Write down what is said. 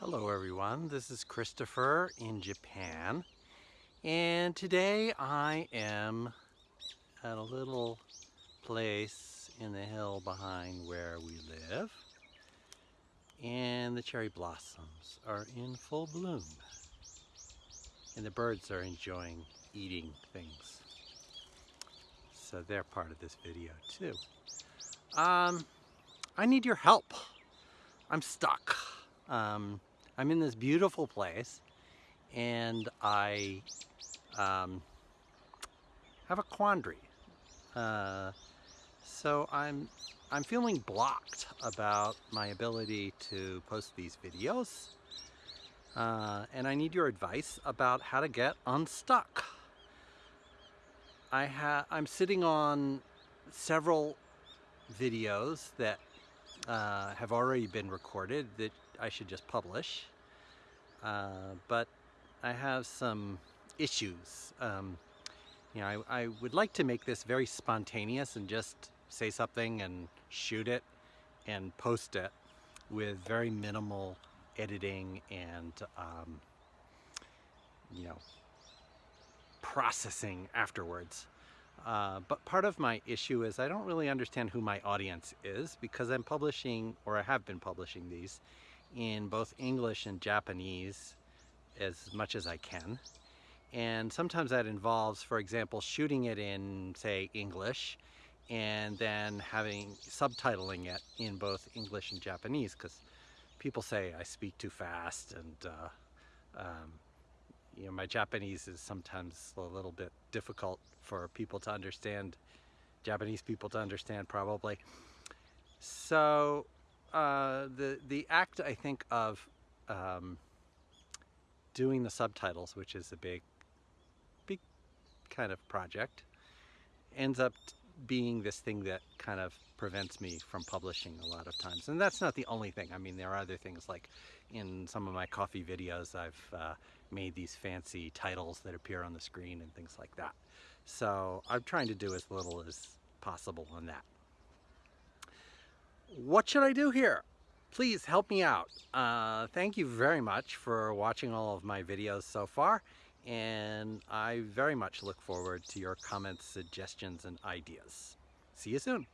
Hello everyone, this is Christopher in Japan and today I am at a little place in the hill behind where we live and the cherry blossoms are in full bloom and the birds are enjoying eating things so they're part of this video too. Um, I need your help. I'm stuck. Um, I'm in this beautiful place and I um, have a quandary. Uh, so I'm I'm feeling blocked about my ability to post these videos uh, and I need your advice about how to get unstuck. I ha I'm sitting on several videos that uh, have already been recorded that I should just publish. Uh, but I have some issues. Um, you know, I, I would like to make this very spontaneous and just say something and shoot it and post it with very minimal editing and, um, you know, processing afterwards. Uh, but part of my issue is I don't really understand who my audience is because I'm publishing, or I have been publishing these, in both English and Japanese as much as I can. And sometimes that involves, for example, shooting it in, say, English and then having subtitling it in both English and Japanese because people say I speak too fast and uh, um, you know my Japanese is sometimes a little bit difficult for people to understand Japanese people to understand probably so uh, the the act I think of um, doing the subtitles, which is a big, big kind of project, ends up being this thing that kind of prevents me from publishing a lot of times. And that's not the only thing. I mean, there are other things like in some of my coffee videos, I've uh, made these fancy titles that appear on the screen and things like that. So I'm trying to do as little as possible on that what should I do here? Please help me out. Uh, thank you very much for watching all of my videos so far and I very much look forward to your comments, suggestions, and ideas. See you soon.